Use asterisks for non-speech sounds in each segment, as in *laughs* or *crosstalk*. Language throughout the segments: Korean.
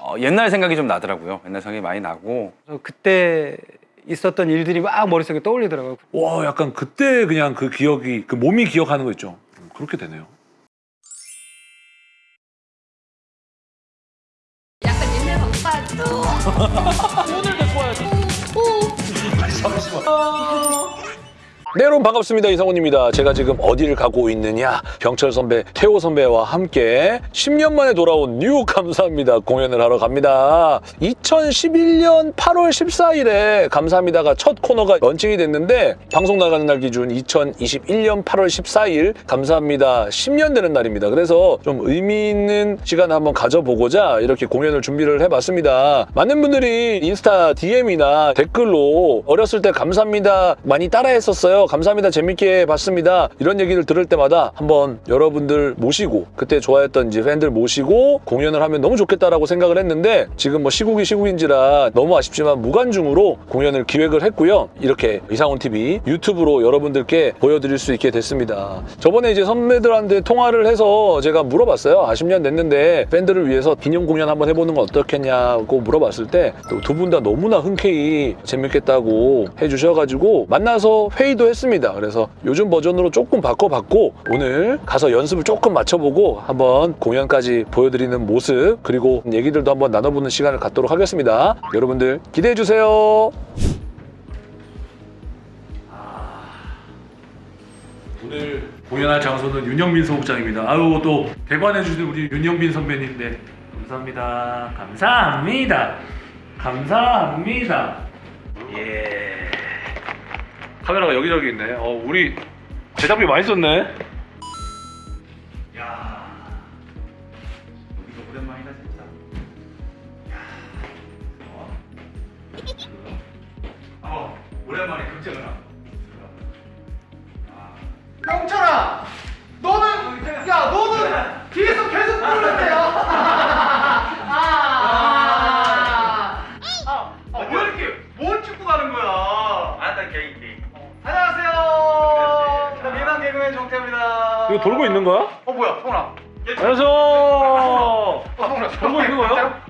어, 옛날 생각이 좀 나더라고요. 옛날 생각이 많이 나고 그래서 그때 있었던 일들이 막 머릿속에 떠올리더라고요. 와 약간 그때 그냥 그 기억이 그 몸이 기억하는 거 있죠. 음, 그렇게 되네요. 약간 옛날 방빠도 *laughs* 네 여러분 반갑습니다. 이성훈입니다. 제가 지금 어디를 가고 있느냐? 병철 선배 태호 선배와 함께 10년 만에 돌아온 New 감사합니다. 공연을 하러 갑니다. 2011년 8월 14일에 감사합니다가 첫 코너가 런칭이 됐는데 방송 나가는 날 기준 2021년 8월 14일 감사합니다. 10년 되는 날입니다. 그래서 좀 의미 있는 시간을 한번 가져보고자 이렇게 공연을 준비를 해봤습니다. 많은 분들이 인스타 DM이나 댓글로 어렸을 때 감사합니다 많이 따라했었어요 감사합니다. 재밌게 봤습니다. 이런 얘기를 들을 때마다 한번 여러분들 모시고 그때 좋아했던 이제 팬들 모시고 공연을 하면 너무 좋겠다라고 생각을 했는데 지금 뭐 시국이 시국인지라 너무 아쉽지만 무관중으로 공연을 기획을 했고요. 이렇게 이상훈 TV 유튜브로 여러분들께 보여드릴 수 있게 됐습니다. 저번에 이제 선배들한테 통화를 해서 제가 물어봤어요. 아 10년 됐는데 팬들을 위해서 기념 공연 한번 해보는 건 어떻겠냐고 물어봤을 때 두 분 다 너무나 흔쾌히 재밌겠다고 해주셔가지고 만나서 회의도 했 습니다. 그래서 요즘 버전으로 조금 바꿔봤고 오늘 가서 연습을 조금 맞춰보고 한번 공연까지 보여드리는 모습 그리고 얘기들도 한번 나눠보는 시간을 갖도록 하겠습니다. 여러분들 기대해주세요. 오늘 공연할 장소는 윤영빈 소극장입니다. 아유 또 대관해주신 우리 윤영빈 선배님인데 감사합니다. 감사합니다. 감사합니다. 예. 카메라가 여기저기 있네. 어 우리 제작비 많이 썼네. 어, 성훈아. 돌고 있는 거야?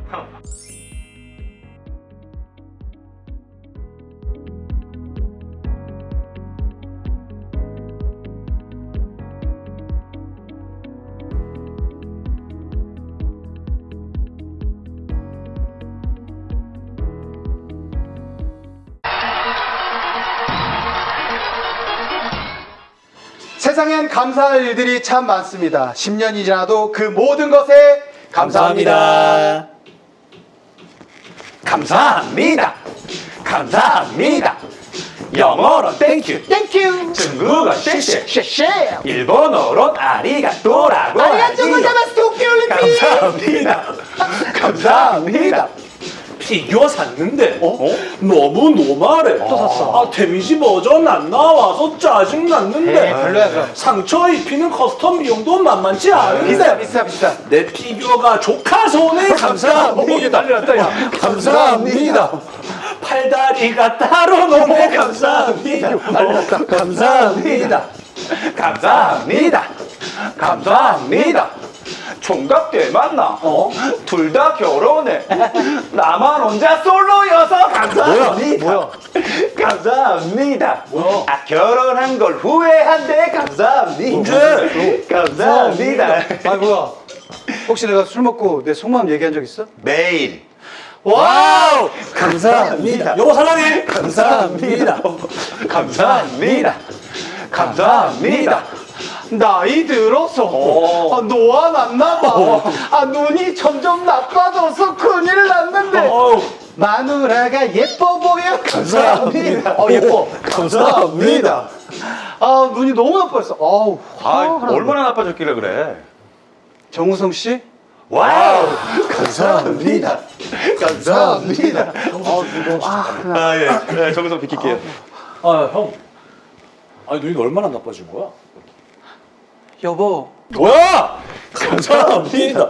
세상엔 감사할 일들이 참 많습니다. 10년이 지나도 그 모든 것에 감사합니다. 감사합니다. 감사합니다. 영어로 thank you Thank you 중국어 谢谢 谢谢 일본어로 아리가또라고 ありがとうございます 도쿄올림픽 감사합니다. 감사합니다. *laughs* 피규어 샀는데 너무 normal해. 또 샀어. 아 damage 버전 안 나와서 짜증 났는데. 별로야, 그럼. 상처 입히는 custom 비용도 만만치 않은데. 비싸 비싸 비싸. 내 피규어가 조카 손에 감사합니다. 난리 났다 야. 감사합니다. 팔다리가 따로 노네 감사합니다. 어, 감사합니다. 감사합니다. 감사합니다. 총각 때 만나. 어? 둘 다 결혼해. *laughs* 나만 혼자 솔로여서 감사합니다. 뭐야? *laughs* 감사합니다. 뭐야? 아 결혼한 걸 후회한대. 감사합니다. *laughs* 감사합니다. 아 뭐야? 혹시 내가 술 먹고 내 속마음 얘기한 적 있어? 매일. Wow. 감사합니다. 여보 사랑해. 감사합니다. 감사합니다. 감사합니다. 나이 들어서 아, 노안 났나 봐. 아, 눈이 점점 나빠져서 큰일 났는데. 어우. 마누라가 예뻐 보여. 감사합니다. 어 예뻐. 감사합니다. 아, 눈이 너무 나빠졌어. 아우. 아, 얼마나 나빠졌길래 그래? 정우성 씨? 와우. 감사합니다. 감사합니다. 아, 예. 예 정성 비킬게요. 아 형. 아니 눈이 얼마나 나빠진 거야? 여보. 뭐야? 감사합니다.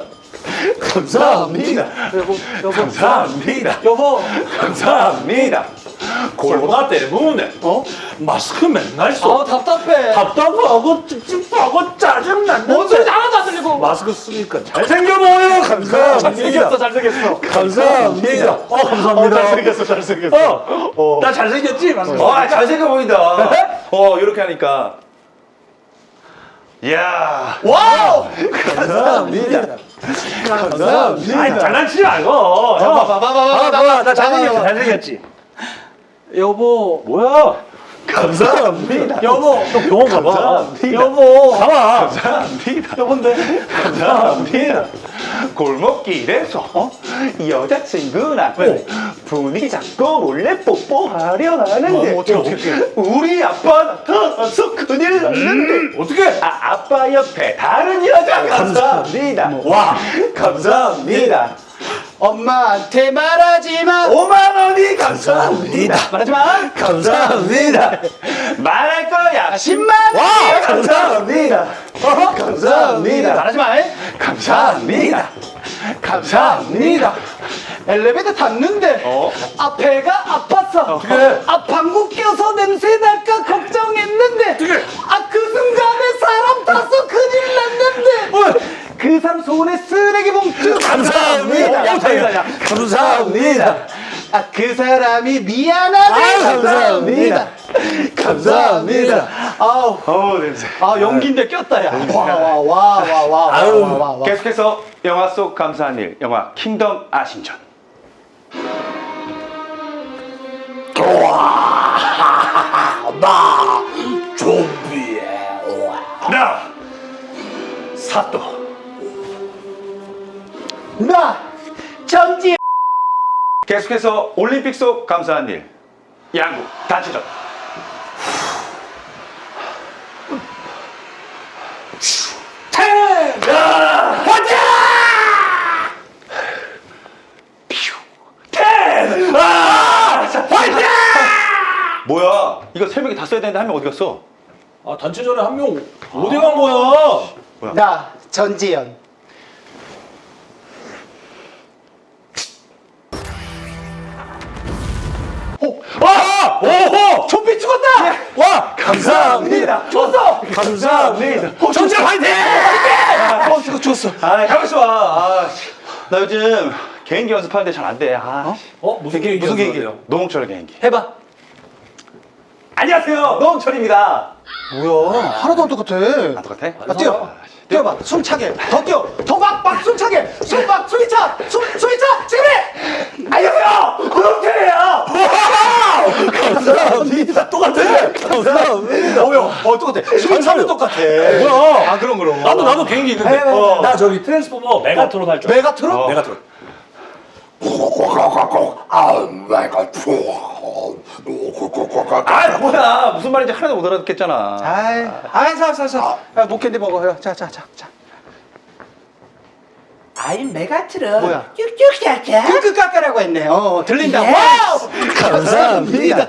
감사합니다. 여보, 여보, 감사합니다. 여보. 감사합니다. 코로나 때문에 어? 마스크 맨날 써. 아 답답해. 답답하고 찝찝하고 짜증난다. 뭔 소리 하나도 안 들리고. 마스크 쓰니까 잘생겨 보여요. 감사합니다. 잘생겼어, 잘생겼어. 감사합니다. 어, 감사합니다. 잘생겼어, 잘생겼어. 어, 나 잘생겼지? 마스크. 와, 잘생겨 보인다. 어, 이렇게 하니까. 이야. Wow. 감사합니다. 감사합니다. 아니, 장난치지 말고. 형. 봐봐, 봐봐, 봐봐, 봐봐. 나 잘생겼지? 잘생겼지? 여보, 뭐야? 감사합니다. 여보, 너 병원 가봐. 여보. 가봐. 감사합니다. 여보인데. 감사합니다. 골목길에서 어? 여자친구랑 분위기 잡고 몰래 뽀뽀하려 하는데 어, 어떻게, 어떻게, 어떻게. 우리 아빠 나타나서 큰일 났는데 어떻게? 아, 아빠 옆에 다른 여자 감사합니다. 와, 감사합니다. 엄마한테 말하지 마. 5만 원이 감사합니다. 말하지 마. 감사합니다. 말할 거야. 10만 원. 와, 감사합니다. 감사합니다. 말하지 마. 감사합니다. 감사합니다. 엘리베이터 탔는데 어? 앞에가 아팠어. 앞 방구 껴서 냄새 날까 걱정했는데 아그 순간에 사람 타서 큰일 났는데 그 사람 손에 쓰레기 봉투 감사합니다. 야, 다행이다, 야. 감사합니다. 아 그 사람이 미안하대 아유, 감사합니다. 감사합니다. 아우. 어우, 냄새. 아 연기인데 꼈다 야 와 와 와 와와와와 계속해서 영화 속 감사한 일, 영화 킹덤 아신전. *laughs* 나! 사또. 나! 전지! 계속해서 올림픽 속 감사한 일 양국 단체전 뭐야? 이거 세 명이 다 써야 되는데 한 명 어디 갔어? 아, 단체전에 한 명 어디 간 거야? 나 전지현 감사합니다. 죽었어 감사합니다. 전체 화이팅! 어 죽어 죽었어 아 가만있어 봐 아, 씨. 나 요즘 개인기 연습하는데 잘 안 돼. 아, 어? 무슨 개인기, 무슨? 개인기예요? 노홍철 개인기. 해봐 안녕하세요, 노홍철입니다. 뭐야 하나도 안 똑같아 아, 똑같아? 아, 뛰어 뛰어봐 숨차게 더 뛰어 더 막막 숨차게 숨막 숨이 차 숨 숨이 차 지금 해 안녕하세요, 노홍철이에요. 감사합니다. 똑같아. 감사합니다. 뭐야 어 똑같아 숨이 차면 똑같아 뭐야? 아 그럼 그럼 나도 나도 개인기 있는데. 어. 나 저기 트랜스포머 메가트론 할 줄. 알아. 메가트론? 메가트론. 아, 뭐야? 무슨 말인지 하나도 못 알아듣겠잖아. 아이 아이 사사사 야, 목캔디 먹어 자자자자 아이 메가트론 뭐야? 쭉쭉 깎아 끄끄 깎아라고 했네 어 들린다 예. 와우 감사합니다.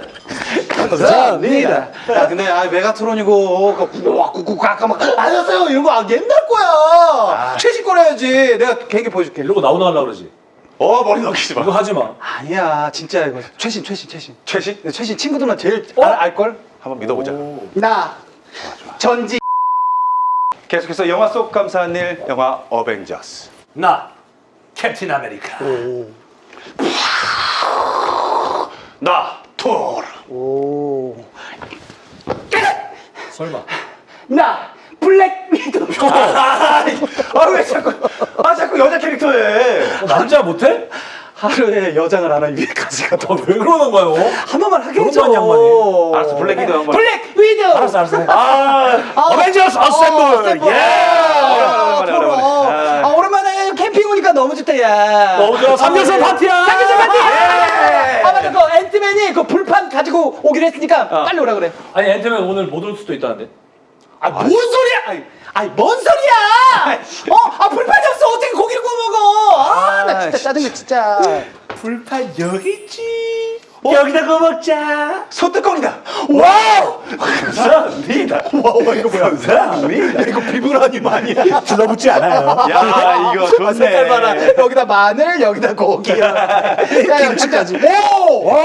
감사합니다. 야 근데 아 메가트론이고 그 구구 깎아 막 안녕하세요 이런 거 아, 옛날 거야 최신 거래야지 내가 개인기 보여줄게 이러고 나오나 하려고 그러지. 어, 머리 넘기지 이거 마. 하지 마. 아니야 진짜 이거 최신 최신 최신 최신? 근데 최신 친구들만 제일 알, 알걸? 한번 믿어보자. 나 전지 계속해서 영화 속 감사한 일, 영화 어벤져스. 나 캡틴 아메리카. 나 토르. 오. 설마. 나 블랙 위도우 *laughs* 아, 왜 자꾸, 아, 자꾸 여자 캐릭터 해. 어, 남자 못해? 하루에 여장을 하나 위에까지 가도 어, 왜 그러는 거야? 한 번만 하게 그런 해줘 거 양반이. 알았어, 블랙 위도우 한 번. 블랙 위도우 알았어 알았어. 아, 어벤져스 assemble. 예! 아, 오랜만에. 아, 캠핑 오니까 너무 좋다, 야. 너무 좋아. 삼겹살 파티야. 삼겹살 파티! 예! 아, 맞다. 그 앤트맨이 그 불판 가지고 오기로 했으니까 빨리 오라 그래. 아니 앤트맨 오늘 못 올 수도 있다는데. 아, 뭔 소리야! 아이, 뭔 소리야! 어? 아, 불판이 없어. 어떻게 고기를 구워 먹어? 아, 나 진짜 짜증나, 진짜. 불판 여기 있지 여기다 거 먹자. 소뚜껑이다. wow. 감사합니다. 와 이거 뭐야? 감사합니다. 이거 비브라늄 아니야? 들러붙지 않아요. 야 이거 좋네. 색깔 봐라. 여기다 마늘, 여기다 고기. *laughs* 김치까지. 오! 와!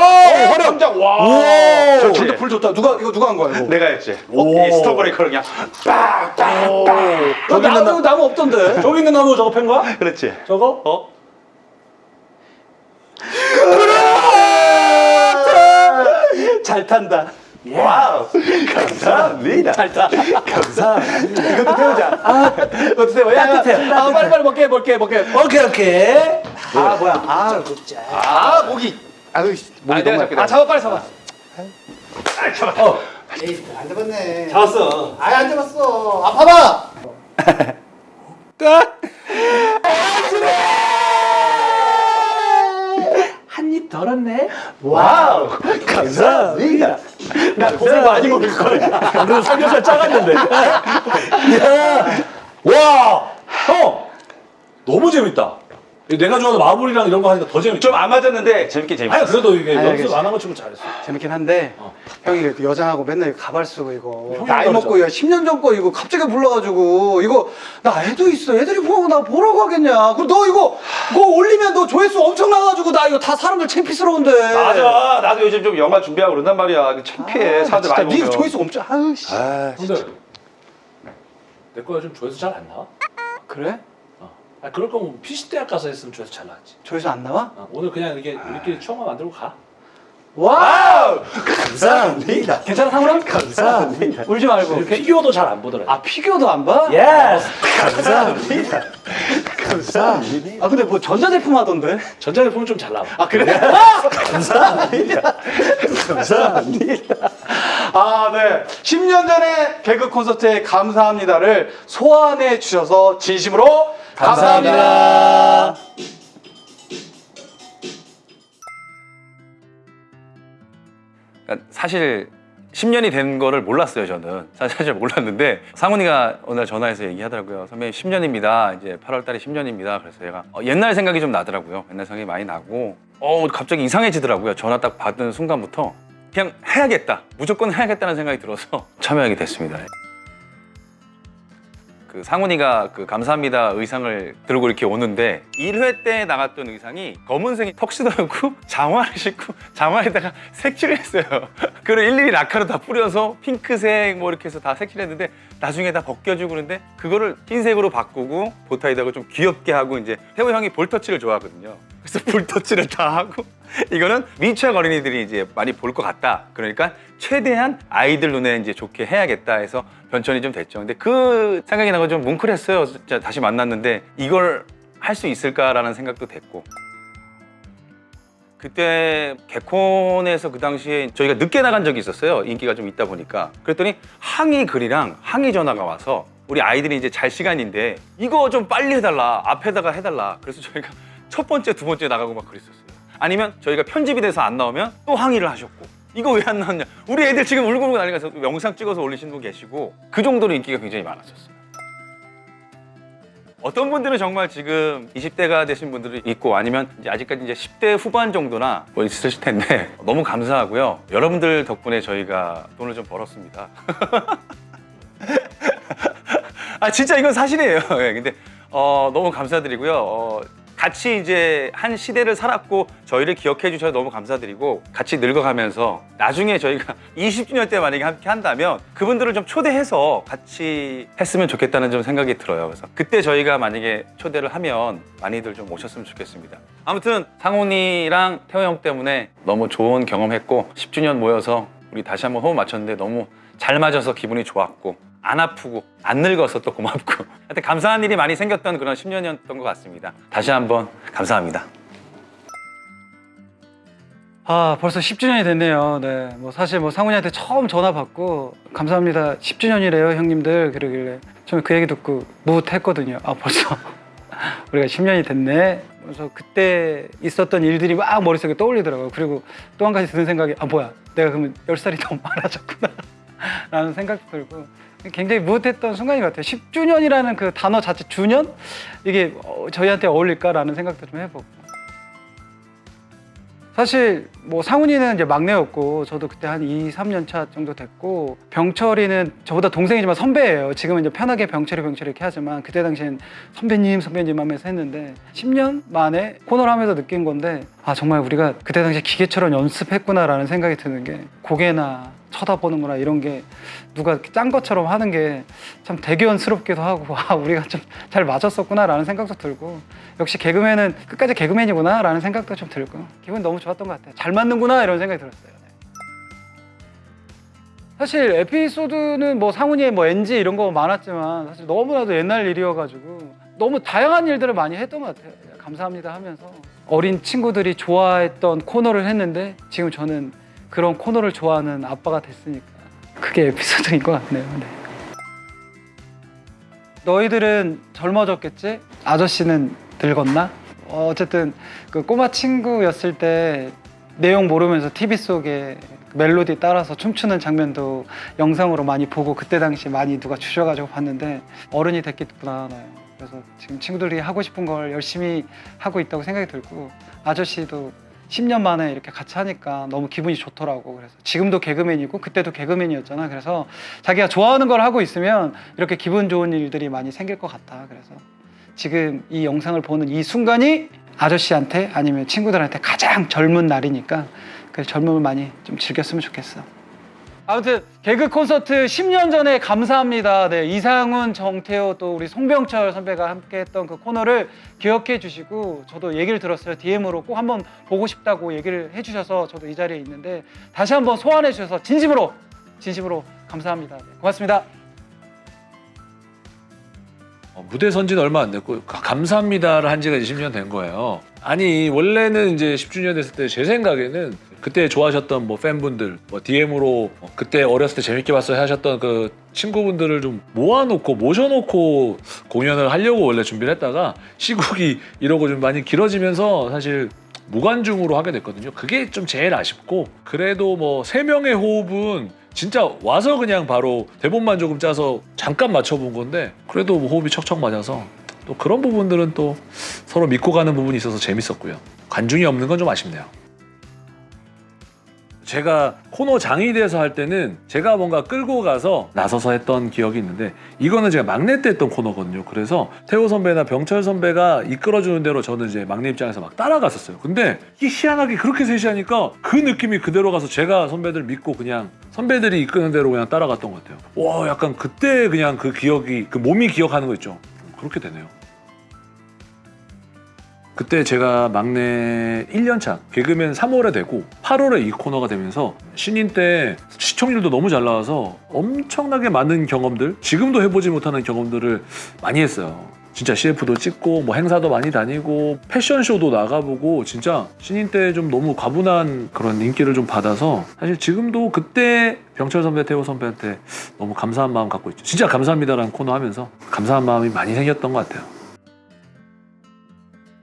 와 장작. 와! 저 진짜 불 좋다. 누가 이거 누가 한 거야 이거? 내가 했지. 이 스톰브레이커를 그냥 저기 있는 나무, 나무 없던데. 저기 있는 나무 저거 팬 거야? 그렇지. 저거? 어? *laughs* 잘 탄다. wow. 감사합니다. 잘 타. 감사합니다. 이것도 태우자. 아, 이것도 태워. 야, 따뜻해. 아, 빨리 빨리 먹게, 먹게, 먹게. 오케이 오케이. 아 뭐야? 아 진짜. 아, 목이. 아유, 씨, 목이 아, 너무. 잡게, 아, 잡아 빨리 잡아. 에이 안 잡았네. 잡았어. 아예 안 잡았어. 아파봐. 한입 덜었네. 와우. 감사합니다. 나 고생 많이 먹을 거야. 너 삼겹살 작았는데. 야, 와, 형, 너무 재밌다. 내가 좋아하는 마블이랑 이런 거 하니까 더 재밌다. 좀안 맞았는데 재밌게 재밌어. 아니 그래도 이게 아니, 연습 알겠어. 안한거 치고 잘했어. 재밌긴 한데 어. 형이 그래도 여장하고 맨날 가발 쓰고 이거 형이 나이. 먹고 이거 10년 전 거 이거 갑자기 불러가지고 이거 나 애도 있어 애들이 보고 나 뭐라고 하겠냐 그리고 너 이거 그거 올리면 너 조회수 엄청 나가지고 나 이거 다 사람들 창피스러운데 맞아. 나도 요즘 좀 영화 준비하고 그런단 말이야. 이거 창피해. 아, 사람들 많이 네 보면. 조회수 엄청 아유 씨 아, 근데 내거 요즘 조회수 잘 안 나와? 그래? 어. 아 그럴 거면 PC 대학 가서 했으면 조회수 잘 나왔지. 조회수 안 나와? 어, 오늘 그냥 이렇게 우리끼리 추억만 만들고 가. wow 감사합니다. 괜찮아 상우랑? 감사합니다. 울지 말고 피규어도 잘 안 보더라. 아 피규어도 안 봐? yes. 감사합니다. 감사합니다. 아 근데 뭐 전자제품 하던데 전자제품은 좀 잘 나와. 아 그래? 감사합니다. 아, 네. 10년 전에 개그 콘서트에 감사합니다를 소환해 주셔서 진심으로 감사합니다. 그러니까 사실 10년이 된 거를 몰랐어요 저는. 사실 사실 몰랐는데 상훈이가 오늘 전화해서 얘기하더라고요 선배님 10년입니다. 이제 8월 달에 10년입니다. 그래서 제가 어, 옛날 생각이 좀 나더라고요. 옛날 생각이 많이 나고. 어 갑자기 이상해지더라고요 전화 딱 받은 순간부터 그냥 해야겠다. 무조건 해야겠다는 생각이 들어서 *laughs* 참여하게 됐습니다 그 상훈이가 그 감사합니다 의상을 들고 이렇게 오는데 1회 때 나갔던 의상이 검은색이 턱시도였고 *laughs* 장화를 신고 장화에다가 색칠을 했어요. *laughs* 그걸 일일이 라카로 다 뿌려서 핑크색 뭐 이렇게 해서 다 색칠했는데 나중에 다 벗겨주고 그런데 그거를 흰색으로 바꾸고 보타이다가 좀 귀엽게 하고 이제 태호 형이 볼터치를 좋아하거든요. 그래서 볼터치를 다 하고 이거는 미취학 어린이들이 이제 많이 볼 것 같다. 그러니까 최대한 아이들 눈에 이제 좋게 해야겠다 해서 변천이 좀 됐죠. 근데 그 생각이 나고 좀 뭉클했어요. 진짜 다시 만났는데 이걸 할 수 있을까라는 생각도 됐고. 그때 개콘에서 그 당시에 저희가 늦게 나간 적이 있었어요. 인기가 좀 있다 보니까. 그랬더니 항의 글이랑 항의 전화가 와서 우리 아이들이 이제 잘 시간인데 이거 좀 빨리 해달라. 앞에다가 해달라. 그래서 저희가 첫 번째, 두 번째 나가고 막 그랬었어요. 아니면 저희가 편집이 돼서 안 나오면 또 항의를 하셨고. 이거 왜 안 나왔냐? 우리 애들 지금 울고 울고 난리가 나서 영상 찍어서 올리신 분 계시고 그 정도로 인기가 굉장히 많았었어요. 어떤 분들은 정말 지금 20대가 되신 분들이 있고 아니면 이제 아직까지 이제 10대 후반 정도나 뭐 있으실 텐데 *laughs* 너무 감사하고요. 여러분들 덕분에 저희가 돈을 좀 벌었습니다. *laughs* 아 진짜 이건 사실이에요. *laughs* 예, 근데 어, 너무 감사드리고요. 어, 같이 이제 한 시대를 살았고 저희를 기억해 주셔서 너무 감사드리고 같이 늙어가면서 나중에 저희가 *laughs* 20주년 때 만약에 함께 한다면 그분들을 좀 초대해서 같이 했으면 좋겠다는 좀 생각이 들어요. 그래서 그때 저희가 만약에 초대를 하면 많이들 좀 오셨으면 좋겠습니다. 아무튼 상훈이랑 태호 형 때문에 너무 좋은 경험했고 10주년 모여서 우리 다시 한번 호흡 맞췄는데 너무 잘 맞아서 기분이 좋았고 안 아프고 안 늙어서 또 고맙고 *laughs* 하여튼 감사한 일이 많이 생겼던 그런 10년이었던 것 같습니다. 다시 한번 감사합니다. 아 벌써 10주년이 됐네요. 네, 뭐 사실 뭐 상훈이한테 처음 전화 받고 감사합니다. 10주년이래요, 형님들. 그러길래 저는 그 얘기 듣고 뭇했거든요. 아 벌써 *laughs* 우리가 10년이 됐네. 그래서 그때 있었던 일들이 막 머릿속에 떠올리더라고요. 그리고 또 한 가지 드는 생각이 아 뭐야, 내가 그러면 10살이 더 많아졌구나. *laughs* 라는 생각도 들고 굉장히 뭇했던 순간인 것 같아요. 10주년이라는 그 단어 자체 주년 이게 어, 저희한테 어울릴까라는 생각도 좀 해보고. 사실 뭐 상훈이는 이제 막내였고 저도 그때 한 2, 3년 차 정도 됐고 병철이는 저보다 동생이지만 선배예요. 지금은 이제 편하게 병철이 병철이 이렇게 하지만 그때 당시엔 선배님 선배님 하면서 했는데 10년 만에 코너를 하면서 느낀 건데 아 정말 우리가 그때 당시에 기계처럼 연습했구나라는 생각이 드는 게 고개나 쳐다보는구나 이런 게 누가 이렇게 짠 것처럼 하는 게 참 대견스럽기도 하고 아 우리가 좀 잘 맞았었구나 라는 생각도 들고 역시 개그맨은 끝까지 개그맨이구나 라는 생각도 좀 들고 기분 너무 좋았던 것 같아요. 잘 맞는구나 이런 생각이 들었어요. 네. 사실 에피소드는 뭐 상훈이의 뭐 NG 이런 거 많았지만 사실 너무나도 옛날 일이어가지고 너무 다양한 일들을 많이 했던 것 같아요. 감사합니다 하면서. 어린 친구들이 좋아했던 코너를 했는데 지금 저는 그런 코너를 좋아하는 아빠가 됐으니까 그게 에피소드인 것 같네요. 네. 너희들은 젊어졌겠지? 아저씨는 늙었나? 어, 어쨌든 그 꼬마 친구였을 때 내용 모르면서 TV 속에 멜로디 따라서 춤추는 장면도 영상으로 많이 보고 그때 당시 많이 누가 주셔가지고 봤는데 어른이 됐겠구나. 네. 그래서 지금 친구들이 하고 싶은 걸 열심히 하고 있다고 생각이 들고 아저씨도 10년 만에 이렇게 같이 하니까 너무 기분이 좋더라고. 그래서 지금도 개그맨이고 그때도 개그맨이었잖아. 그래서 자기가 좋아하는 걸 하고 있으면 이렇게 기분 좋은 일들이 많이 생길 것 같아. 그래서 지금 이 영상을 보는 이 순간이 아저씨한테 아니면 친구들한테 가장 젊은 날이니까 그 젊음을 많이 좀 즐겼으면 좋겠어. 아무튼 개그 콘서트 10년 전에 감사합니다. 네, 이상훈, 정태호 또 우리 송병철 선배가 함께 했던 그 코너를 기억해 주시고 저도 얘기를 들었어요. DM으로 꼭 한번 보고 싶다고 얘기를 해 주셔서 저도 이 자리에 있는데 다시 한번 소환해 주셔서 진심으로 진심으로 감사합니다. 네, 고맙습니다. 어, 무대 선진 얼마 안 됐고 가- 감사합니다를 한 지가 이제 10년 된 거예요. 아니 원래는 이제 10주년 됐을 때 제 생각에는 그때 좋아하셨던 뭐 팬분들 뭐 DM으로 그때 어렸을 때 재밌게 봤어요 하셨던 그 친구분들을 좀 모아놓고 모셔놓고 공연을 하려고 원래 준비를 했다가 시국이 이러고 좀 많이 길어지면서 사실 무관중으로 하게 됐거든요. 그게 좀 제일 아쉽고 그래도 뭐 세 명의 호흡은 진짜 와서 그냥 바로 대본만 조금 짜서 잠깐 맞춰본 건데 그래도 뭐 호흡이 척척 맞아서 또 그런 부분들은 또 서로 믿고 가는 부분이 있어서 재밌었고요. 관중이 없는 건 좀 아쉽네요. 제가 코너 장이 돼서 할 때는 제가 뭔가 끌고 가서 나서서 했던 기억이 있는데 이거는 제가 막내 때 했던 코너거든요. 그래서 태호 선배나 병철 선배가 이끌어주는 대로 저는 이제 막내 입장에서 막 따라갔었어요. 근데 이게 희한하게 그렇게 셋이 하니까 그 느낌이 그대로 가서 제가 선배들 믿고 그냥 선배들이 이끄는 대로 그냥 따라갔던 것 같아요. 와 약간 그때 그냥 그 기억이 그 몸이 기억하는 거 있죠. 그렇게 되네요. 그때 제가 막내 1년차 개그맨 3월에 되고 8월에 이 코너가 되면서 신인 때 시청률도 너무 잘 나와서 엄청나게 많은 경험들 지금도 해보지 못하는 경험들을 많이 했어요. 진짜 CF도 찍고 뭐 행사도 많이 다니고 패션쇼도 나가보고 진짜 신인 때 좀 너무 과분한 그런 인기를 좀 받아서 사실 지금도 그때 병철 선배, 태호 선배한테 너무 감사한 마음 갖고 있죠. 진짜 감사합니다라는 코너 하면서 감사한 마음이 많이 생겼던 것 같아요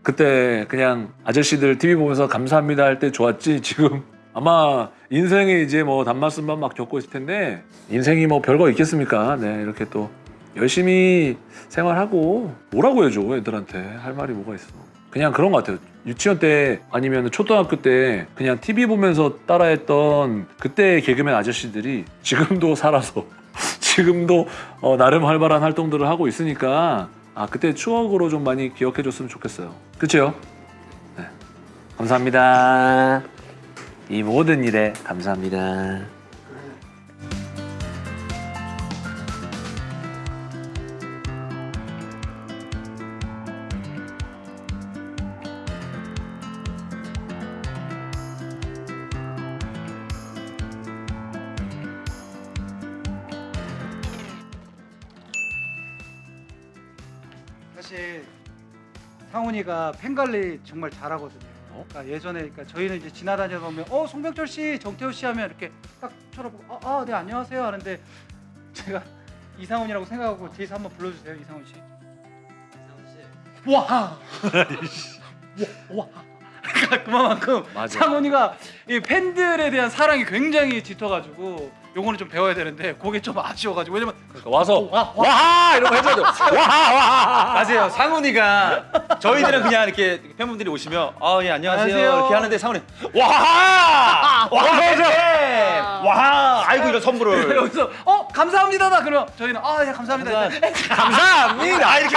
그때 그냥 아저씨들 TV 보면서 감사합니다 할 때 좋았지 지금. 아마 인생에 이제 뭐 단맛순만 막 겪고 있을 텐데 인생이 뭐 별거 있겠습니까? 네 이렇게 또 열심히 생활하고 뭐라고 해줘 애들한테? 할 말이 뭐가 있어. 그냥 그런 것 같아요. 유치원 때 아니면 초등학교 때 그냥 TV 보면서 따라했던 그때 개그맨 아저씨들이 지금도 살아서 *laughs* 지금도 어, 나름 활발한 활동들을 하고 있으니까 아 그때 추억으로 좀 많이 기억해 줬으면 좋겠어요. 그렇죠? 네. 감사합니다. 이 모든 일에 감사합니다. 상훈이가 팬 관리 정말 잘하거든요. 어? 그러니까 예전에 그러니까 저희는 이제 지나다니다 보면 어 송병철 씨, 정태호 씨 하면 이렇게 딱 쳐다보고 아네 안녕하세요 하는데 제가 *laughs* 이상훈이라고 생각하고 뒤에서 한번 불러주세요 이상훈 씨. 이상훈 씨. 와. 와. 와. *laughs* 그만큼 맞아. 상훈이가 이 팬들에 대한 사랑이 굉장히 짙어가지고 요거는 좀 배워야 되는데 그게 좀 아쉬워가지고 왜냐면 그러니까 와서 와, 와. 와하 이러고 해줘야 돼. *laughs* 와하 와하. 맞아요. 상훈이가 저희들은 그냥 이렇게 팬분들이 오시면 아 예 안녕하세요 안녕하세요. 이렇게 하는데 상훈이 와하 와하 와하 아이고 이런 선물을 *laughs* 여기서 어 감사합니다다 그러면 저희는 아 예 감사합니다. 감사합니다. *laughs* 이렇게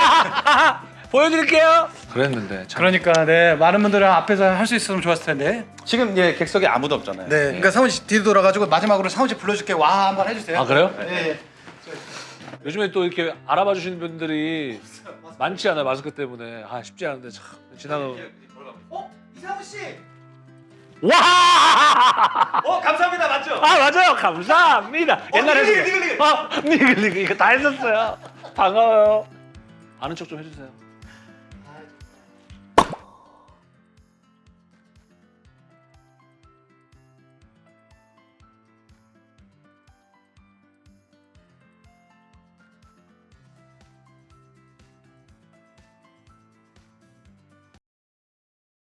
보여드릴게요. 그랬는데 참. 그러니까 네 많은 분들은 앞에서 할 수 있었으면 좋았을 텐데. 지금 이제 객석에 아무도 없잖아요. 네, 그러니까 상훈 씨 뒤로 돌아가지고 마지막으로 상훈 씨 불러줄게 와 한번 해주세요. 아 그래요? 네. 요즘에 또 이렇게 알아봐 주시는 분들이 많지 않아요 마스크 때문에 아 쉽지 않은데 참 지나가. 어 이상훈 씨. 와! 어 감사합니다 맞죠? 아 맞아요 감사합니다. 옛날에 니글, 니글, 니글. 어 니글 니글 이거 다 했었어요. 반가워요. 아는 척 좀 해주세요.